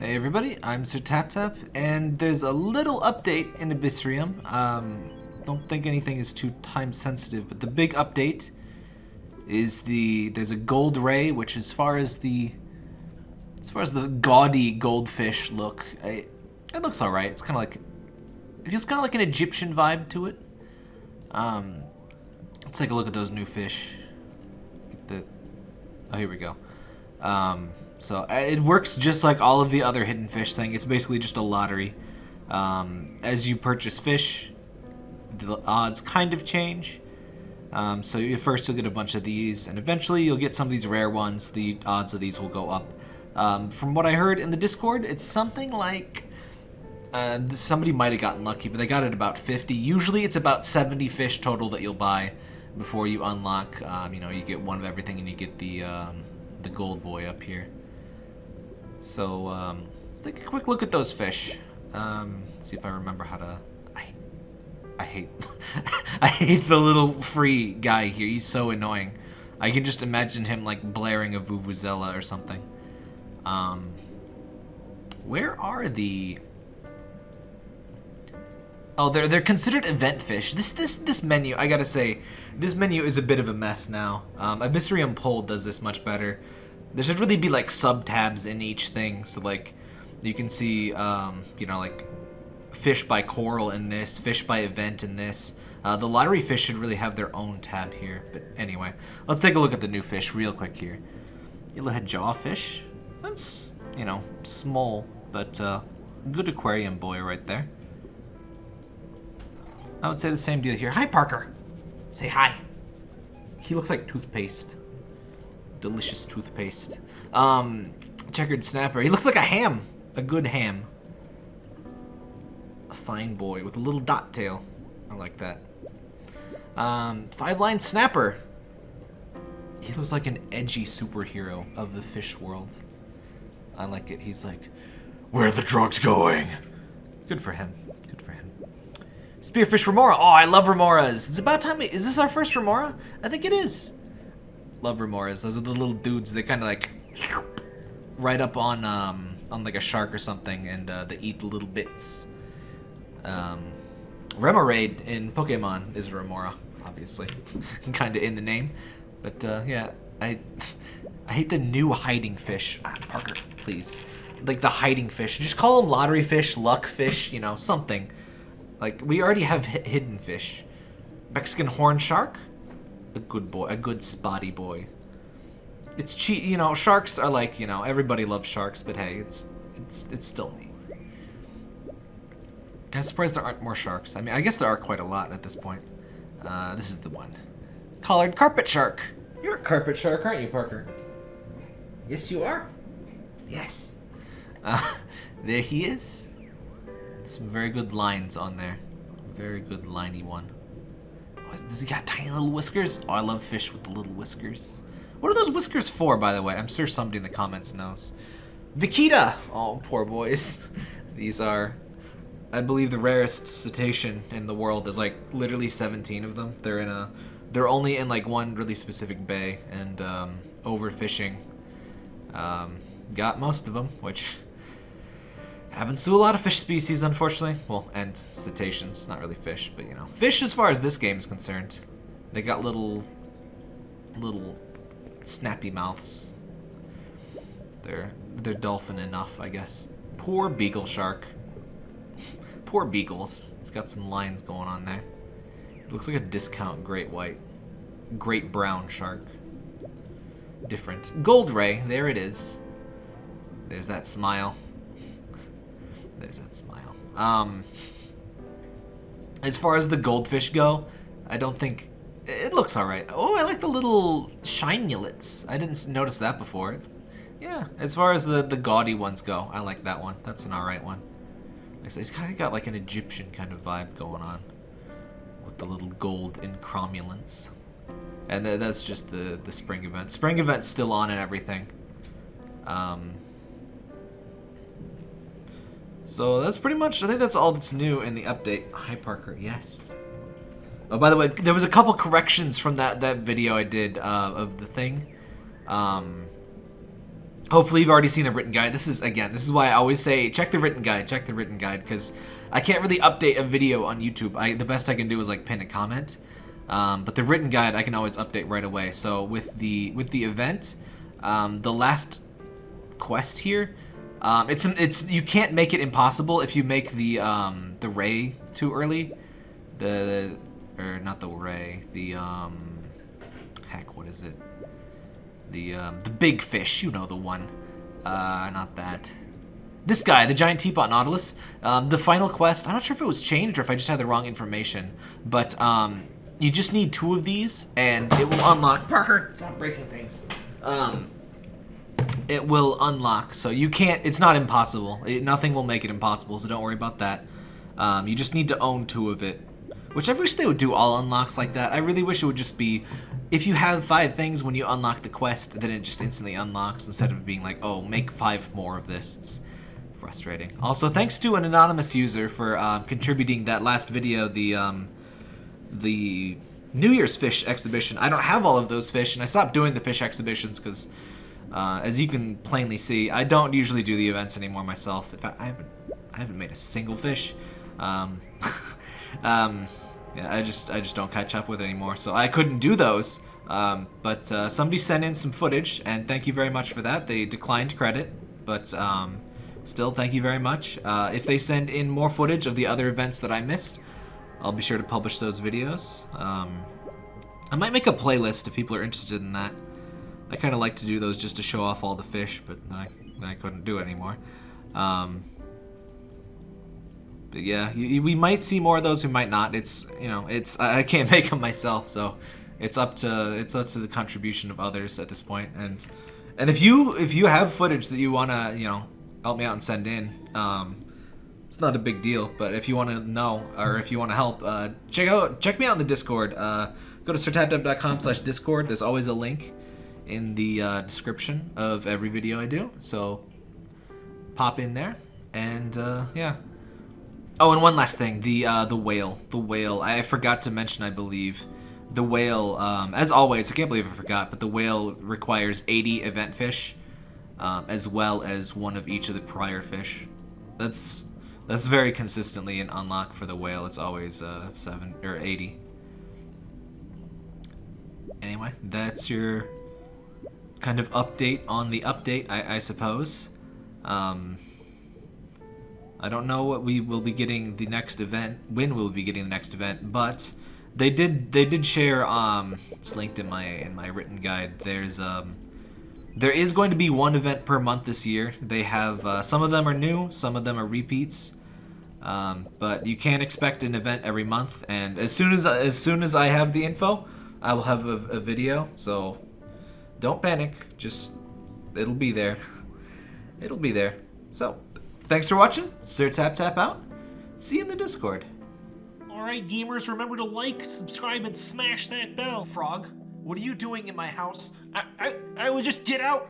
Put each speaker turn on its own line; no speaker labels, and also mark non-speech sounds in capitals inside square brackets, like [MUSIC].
Hey everybody, I'm Sir Tap Tap, and there's a little update in Abyssrium. Um, don't think anything is too time sensitive, but the big update is the there's a gold ray, which as far as the as far as the gaudy goldfish look, I, it looks all right. It's kind of like it feels kind of like an Egyptian vibe to it. Um, let's take a look at those new fish. Get the oh here we go. Um, so uh, it works just like all of the other hidden fish thing. It's basically just a lottery. Um, as you purchase fish, the odds kind of change. Um, so you, first you'll get a bunch of these, and eventually you'll get some of these rare ones. The odds of these will go up. Um, from what I heard in the Discord, it's something like... Uh, somebody might have gotten lucky, but they got it about 50. Usually it's about 70 fish total that you'll buy before you unlock. Um, you know, you get one of everything and you get the, um, the gold boy up here. So, um, let's take a quick look at those fish. Um, see if I remember how to... I, I hate... [LAUGHS] I hate the little free guy here. He's so annoying. I can just imagine him, like, blaring a Vuvuzela or something. Um, where are the... Oh, they're they're considered event fish. This this this menu, I gotta say, this menu is a bit of a mess now. Um, Abyssrium Pole does this much better. There should really be like sub tabs in each thing, so like you can see, um, you know, like fish by coral in this, fish by event in this. Uh, the lottery fish should really have their own tab here. But anyway, let's take a look at the new fish real quick here. Yellowhead jawfish. That's, you know, small, but uh, good aquarium boy right there. I would say the same deal here. Hi, Parker. Say hi. He looks like toothpaste. Delicious toothpaste. Um, checkered snapper. He looks like a ham. A good ham. A fine boy with a little dot tail. I like that. Um, five line snapper. He looks like an edgy superhero of the fish world. I like it. He's like, where the drugs going? Good for him. Good for him. Spearfish remora. Oh, I love remoras. It's about time. We, is this our first remora? I think it is. Love remoras. Those are the little dudes. They kind of like right up on um, on like a shark or something, and uh, they eat the little bits. Um, Remoraid in Pokemon is remora, obviously, [LAUGHS] kind of in the name. But uh, yeah, I [LAUGHS] I hate the new hiding fish. Ah, Parker, please. Like the hiding fish. Just call them lottery fish, luck fish, you know, something. Like, we already have hidden fish. Mexican horn shark? A good boy. A good spotty boy. It's cheap, you know, sharks are like, you know, everybody loves sharks, but hey, it's it's it's still neat. Kind of surprised there aren't more sharks. I mean, I guess there are quite a lot at this point. Uh, this is the one. Collared carpet shark. You're a carpet shark, aren't you, Parker? Yes, you are. Yes. Uh, [LAUGHS] there he is. Some very good lines on there. Very good liney one. Does he got tiny little whiskers? Oh, I love fish with the little whiskers. What are those whiskers for, by the way? I'm sure somebody in the comments knows. Vaquita! Oh, poor boys. [LAUGHS] These are, I believe, the rarest cetacean in the world. There's like literally 17 of them. They're in a, they're only in like one really specific bay, and um, overfishing um, got most of them, which happens to a lot of fish species, unfortunately. Well, and cetaceans, not really fish, but you know. Fish as far as this game is concerned. They got little, little snappy mouths. They're, they're dolphin enough, I guess. Poor beagle shark. [LAUGHS] Poor beagles. It's got some lines going on there. It looks like a discount great white. Great brown shark. Different. Gold ray, there it is. There's that smile. There's that smile. Um, as far as the goldfish go, I don't think... It looks alright. Oh, I like the little shinulets. I didn't notice that before. It's, yeah, as far as the, the gaudy ones go, I like that one. That's an alright one. He's kind of got like an Egyptian kind of vibe going on. With the little gold incromulence. And that's just the, the spring event. Spring event's still on and everything. Um, so that's pretty much, I think that's all that's new in the update. Hi, Parker. Yes. Oh, by the way, there was a couple corrections from that, that video I did uh, of the thing. Um, hopefully you've already seen the written guide. This is, again, this is why I always say check the written guide, check the written guide, because I can't really update a video on YouTube. I The best I can do is like pin a comment. Um, but the written guide I can always update right away. So with the with the event, um, the last quest here, um, it's it's you can't make it impossible if you make the um, the ray too early. The or not the ray, the um, heck, what is it? The um, the big fish, you know the one. Uh, not that. This guy, the giant teapot nautilus. Um, the final quest. I'm not sure if it was changed or if I just had the wrong information, but um, you just need two of these, and it will unlock. [LAUGHS] Parker, stop breaking things. Um, it will unlock, so you can't. It's not impossible. It, nothing will make it impossible, so don't worry about that. Um, you just need to own two of it. Which I wish they would do all unlocks like that. I really wish it would just be, if you have five things when you unlock the quest, then it just instantly unlocks instead of being like, oh, make five more of this. It's frustrating. Also, thanks to an anonymous user for um, contributing that last video, the um, the New Year's fish exhibition. I don't have all of those fish, and I stopped doing the fish exhibitions because, uh, as you can plainly see, I don't usually do the events anymore myself. In fact, I haven't, I haven't made a single fish. Um, [LAUGHS] um, yeah, I just, I just don't catch up with it anymore, so I couldn't do those. Um, but uh, somebody sent in some footage, and thank you very much for that. They declined credit, but um, still, thank you very much. Uh, if they send in more footage of the other events that I missed, I'll be sure to publish those videos. Um, I might make a playlist if people are interested in that. I kind of like to do those just to show off all the fish, but I, I couldn't do it anymore. Um, but yeah, you, we might see more of those. We might not. It's you know, it's I, I can't [LAUGHS] make them myself, so it's up to it's up to the contribution of others at this point. And and if you if you have footage that you wanna you know help me out and send in, um, it's not a big deal, but if you want to know or if you want to help, uh, check out check me out in the Discord. Uh, go to sirtaptap.com slash Discord. There's always a link in the uh, description of every video I do. So pop in there, and uh, yeah. Oh, and one last thing: the uh, the whale, the whale. I forgot to mention, I believe. The whale, um, as always, I can't believe I forgot, but the whale requires 80 event fish, um, as well as one of each of the prior fish. That's that's very consistently an unlock for the whale. It's always uh, 7 or 80. Anyway, that's your kind of update on the update, I, I suppose. Um, I don't know what we will be getting the next event, when we'll be getting the next event, but they did they did share um it's linked in my in my written guide. There's um there is going to be one event per month this year. They have, uh, some of them are new, some of them are repeats. Um, but you can expect an event every month, and as soon as as soon as I have the info, I will have a, a video. So don't panic, just it'll be there. It'll be there. So thanks for watching. Sir Tap Tap out. See you in the Discord.
Alright, gamers, remember to like, subscribe, and smash that bell.
Frog, what are you doing in my house?
I, I, I would just get out.